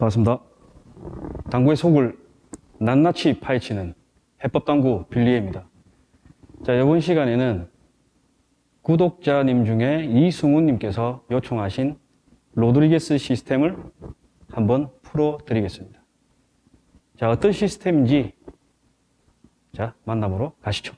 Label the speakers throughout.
Speaker 1: 반갑습니다. 당구의 속을 낱낱이 파헤치는 해법당구 빌리에입니다. 자, 이번 시간에는 구독자님 중에 이승훈님께서 요청하신 로드리게스 시스템을 한번 풀어드리겠습니다. 자, 어떤 시스템인지 자, 만나보러 가시죠.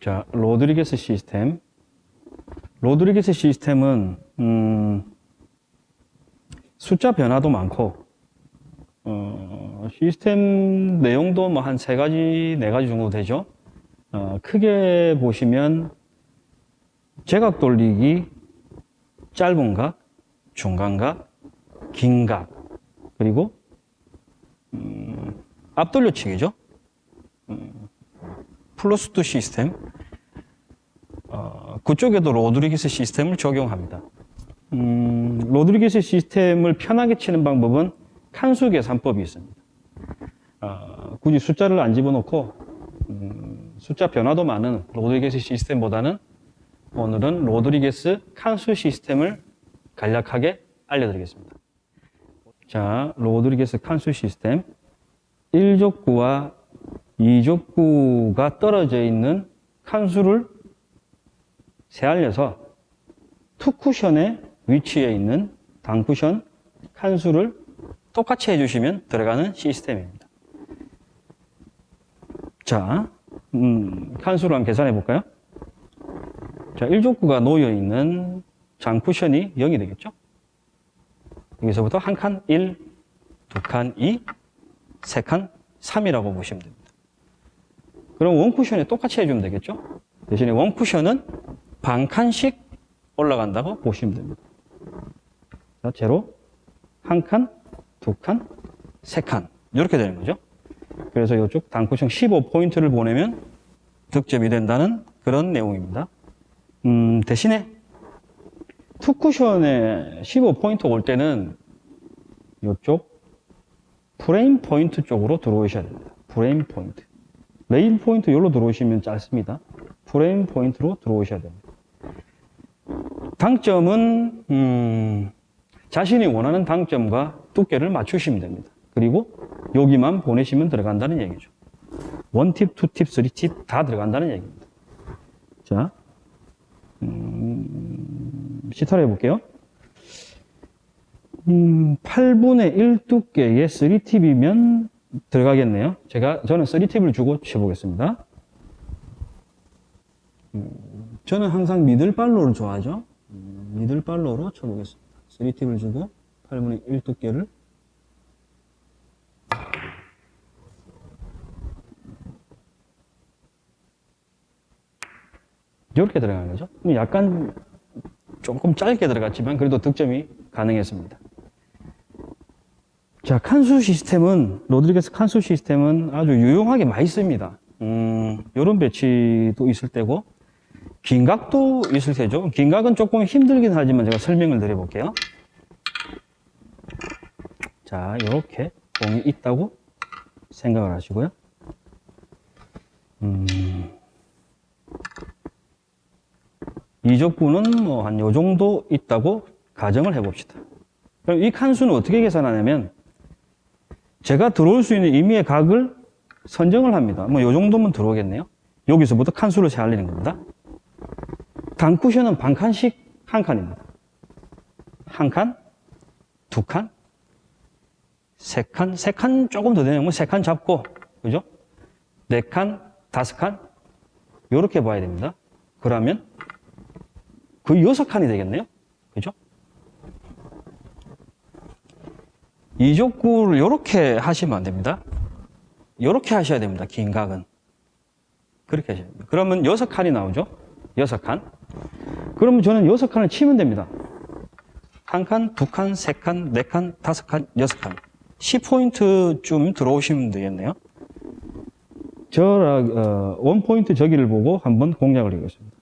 Speaker 1: 자, 로드리게스 시스템. 로드리게스 시스템은 음, 숫자 변화도 많고 어, 시스템 내용도 뭐 한 세 가지, 네 가지 정도 되죠. 어, 크게 보시면 제각 돌리기, 짧은 각, 중간 각, 긴 각, 그리고 음, 앞돌려치기죠. 음, plus two 시스템. 어, 그쪽에도 로드리게스 시스템을 적용합니다. 음, 로드리게스 시스템을 편하게 치는 방법은 칸수 계산법이 있습니다. 어, 굳이 숫자를 안 집어넣고 음, 숫자 변화도 많은 로드리게스 시스템보다는 오늘은 로드리게스 칸수 시스템을 간략하게 알려드리겠습니다. 자, 로드리게스 칸수 시스템 1족구와 2족구가 떨어져 있는 칸수를 세알려서 투쿠션의 위치에 있는 단쿠션 칸수를 똑같이 해주시면 들어가는 시스템입니다. 자, 음, 칸수를 한번 계산해 볼까요? 자, 1족구가 놓여 있는 장 쿠션이 0이 되겠죠? 여기서부터 한 칸 1, 두 칸 2, 세 칸 3이라고 보시면 됩니다. 그럼 원 쿠션에 똑같이 해주면 되겠죠? 대신에 원 쿠션은 반 칸씩 올라간다고 보시면 됩니다. 자, 제로, 한 칸, 두 칸, 세 칸. 이렇게 되는 거죠. 그래서 이쪽 단쿠션 15포인트를 보내면 득점이 된다는 그런 내용입니다. 음, 대신에 two쿠션에 15포인트 올 때는 이쪽 프레임 포인트 쪽으로 들어오셔야 됩니다. 프레임 포인트. 레일 포인트 여기로 들어오시면 짧습니다. 프레임 포인트로 들어오셔야 됩니다. 당점은 음, 자신이 원하는 당점과 두께를 맞추시면 됩니다. 그리고 여기만 보내시면 들어간다는 얘기죠. 원팁, 투팁, 쓰리팁 다 들어간다는 얘기입니다. 자, 음, 시타를 해볼게요. 음, 8분의 1 두께의 3팁이면 들어가겠네요. 제가, 저는 3팁을 주고 쳐보겠습니다. 음, 저는 항상 미들발로를 좋아하죠. 음, 미들발로로 쳐보겠습니다. 3팁을 주고 8분의 1 두께를 이렇게 들어가는 거죠. 약간 조금 짧게 들어갔지만 그래도 득점이 가능했습니다. 자, 칸수 시스템은, 로드리게스 칸수 시스템은 아주 유용하게 많이 씁니다. 음, 요런 배치도 있을 때고, 긴각도 있을 테죠. 긴각은 조금 힘들긴 하지만 제가 설명을 드려볼게요. 자, 이렇게 공이 있다고 생각을 하시고요. 음, 이족구는 뭐한 요 정도 있다고 가정을 해봅시다. 그럼 이 칸수는 어떻게 계산하냐면 제가 들어올 수 있는 임의의 각을 선정을 합니다. 뭐 요 정도면 들어오겠네요. 여기서부터 칸수를 세알리는 겁니다. 단 쿠션은 반 칸씩 한 칸입니다. 한 칸, 두 칸, 세 칸, 세 칸 조금 더 되면 뭐세칸 잡고, 그죠? 네 칸, 다섯 칸, 요렇게 봐야 됩니다. 그러면 거의 여섯 칸이 되겠네요. 그죠? 이족구를 이렇게 하시면 안 됩니다. 이렇게 하셔야 됩니다. 긴 각은. 그렇게 하셔야 됩니다. 그러면 여섯 칸이 나오죠? 여섯 칸. 그러면 저는 여섯 칸을 치면 됩니다. 한 칸, 두 칸, 세 칸, 네 칸, 다섯 칸, 여섯 칸. 10포인트쯤 들어오시면 되겠네요. 저, 어, 원포인트 저기를 보고 한번 공략을 해보겠습니다.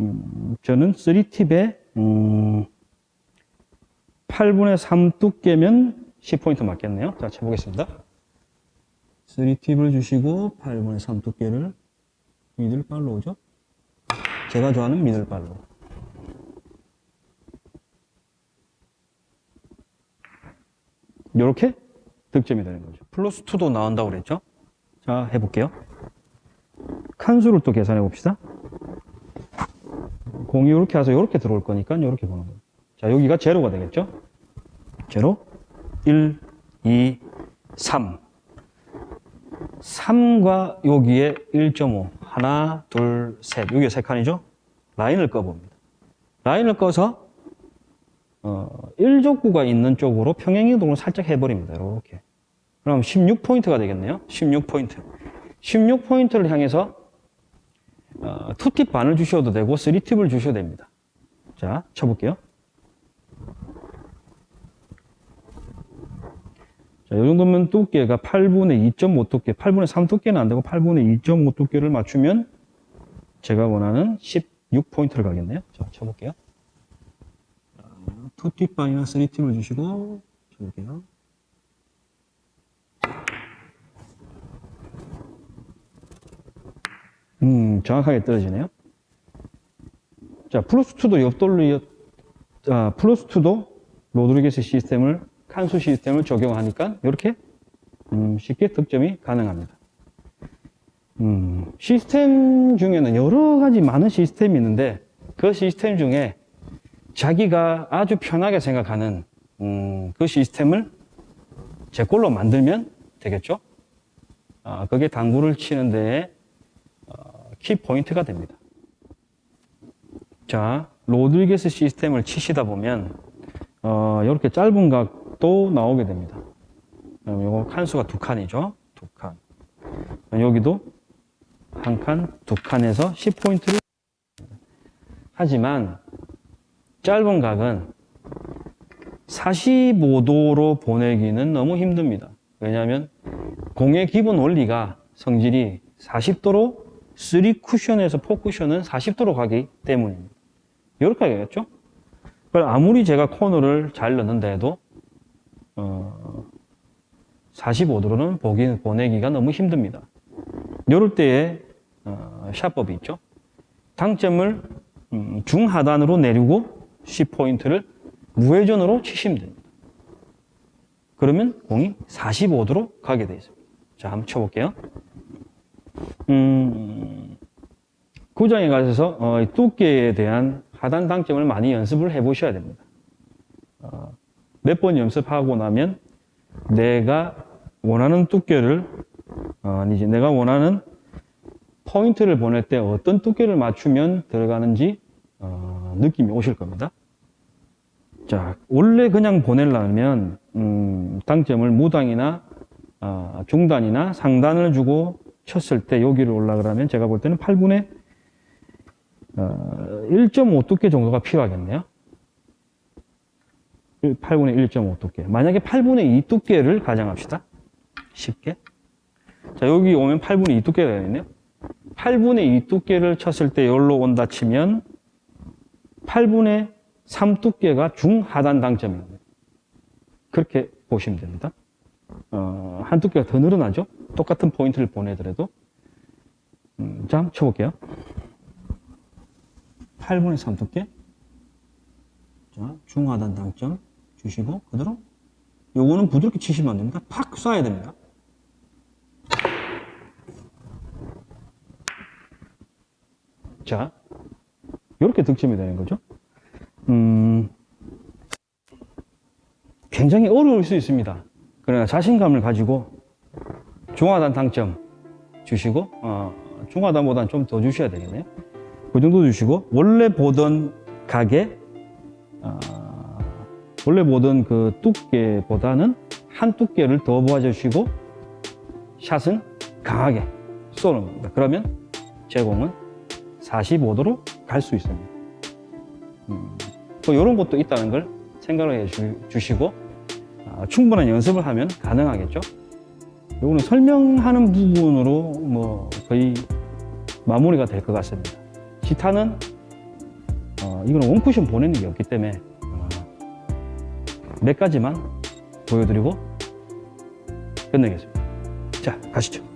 Speaker 1: 음, 저는 3팁에, 음, 8분의 3 두께면 10포인트 맞겠네요. 자, 쳐보겠습니다. 3팁을 주시고 8분의 3 두께를 미들발로 오죠? 제가 좋아하는 미들발로. 이렇게 득점이 되는 거죠. 플러스 2도 나온다고 그랬죠? 자, 해볼게요. 칸수를 또 계산해 봅시다. 공이 이렇게 와서 이렇게 들어올 거니까 이렇게 보는 거예요. 자, 여기가 제로가 되겠죠? 제로, 1, 2, 3. 3과 여기에 1.5. 하나, 둘, 셋. 여기에 세 칸이죠? 라인을 꺼봅니다. 라인을 꺼서 어, 1족구가 있는 쪽으로 평행이동을 살짝 해버립니다. 이렇게. 그럼 16포인트가 되겠네요. 16포인트. 16포인트를 향해서 어, 2팁 반을 주셔도 되고 3팁을 주셔도 됩니다. 자, 쳐볼게요. 자, 이 정도면 두께가 8분의 2.5 두께, 8분의 3 두께는 안 되고 8분의 2.5 두께를 맞추면 제가 원하는 16포인트를 가겠네요. 자, 쳐볼게요. 2팁 반이나 3팁을 주시고, 쳐볼게요. 음, 정확하게 떨어지네요. 자, 플러스2도 옆돌리, 아, 플러스2도 로드리게스 시스템을, 칸수 시스템을 적용하니까 이렇게 음, 쉽게 득점이 가능합니다. 음, 시스템 중에는 여러 가지 많은 시스템이 있는데 그 시스템 중에 자기가 아주 편하게 생각하는 음, 그 시스템을 제 걸로 만들면 되겠죠? 아, 그게 당구를 치는 데에 어, 키 포인트가 됩니다. 자, 로드리게스 시스템을 치시다 보면 어, 이렇게 짧은 각 도 나오게 됩니다. 그럼 요거 칸수가 두 칸이죠. 두 칸. 여기도 한 칸, 두 칸에서 10포인트를 하지만 짧은 각은 45도로 보내기는 너무 힘듭니다. 왜냐하면 공의 기본 원리가 성질이 40도로 3 쿠션에서 4 쿠션은 40도로 가기 때문입니다. 이렇게 하겠죠? 아무리 제가 코너를 잘 넣는다 해도 어, 45도로는 보기, 보내기가 너무 힘듭니다. 이럴 때에 어, 샷법이 있죠. 당점을 음, 중하단으로 내리고 10포인트를 무회전으로 치시면 됩니다. 그러면 공이 45도로 가게 되어 있습니다. 자, 한번 쳐볼게요. 음, 구장에 가셔서 어, 이 두께에 대한 하단 당점을 많이 연습을 해 보셔야 됩니다. 어, 몇번 연습하고 나면 내가 원하는 두께를 어, 아니지 내가 원하는 포인트를 보낼 때 어떤 두께를 맞추면 들어가는지 어, 느낌이 오실 겁니다. 자 원래 그냥 보내려면 음, 당점을 무당이나 어, 중단이나 상단을 주고 쳤을 때 여기를 올라가려면 제가 볼 때는 8분의 어, 1.5 두께 정도가 필요하겠네요. 8분의 1.5 두께. 만약에 8분의 2 두께를 가정합시다. 쉽게. 자, 여기 오면 8분의 2 두께가 되겠네요. 8분의 2 두께를 쳤을 때 여기로 온다 치면 8분의 3 두께가 중하단 당점입니다. 그렇게 보시면 됩니다. 어, 한 두께가 더 늘어나죠? 똑같은 포인트를 보내더라도. 음, 자, 한번 쳐볼게요. 8분의 3 두께. 자, 중하단 당점 주시고, 그대로. 요거는 부드럽게 치시면 안 됩니다. 팍 쏴야 됩니다. 자, 이렇게 득점이 되는 거죠. 음, 굉장히 어려울 수 있습니다. 그러나 자신감을 가지고 중하단 당점 주시고, 어, 중하단보다는 좀 더 주셔야 되겠네요. 그 정도 주시고, 원래 보던 가게, 어, 원래 보던 그 두께보다는 한 두께를 더 모아주시고, 샷은 강하게 쏘는 겁니다. 그러면 제공은 45도로 갈 수 있습니다. 음, 또 이런 것도 있다는 걸 생각을 해 주, 시고 어, 충분한 연습을 하면 가능하겠죠. 이거는 설명하는 부분으로 뭐 거의 마무리가 될 것 같습니다. 기타는 어, 이거는 원쿠션 보내는 게 없기 때문에 어, 몇 가지만 보여드리고 끝내겠습니다. 자, 가시죠.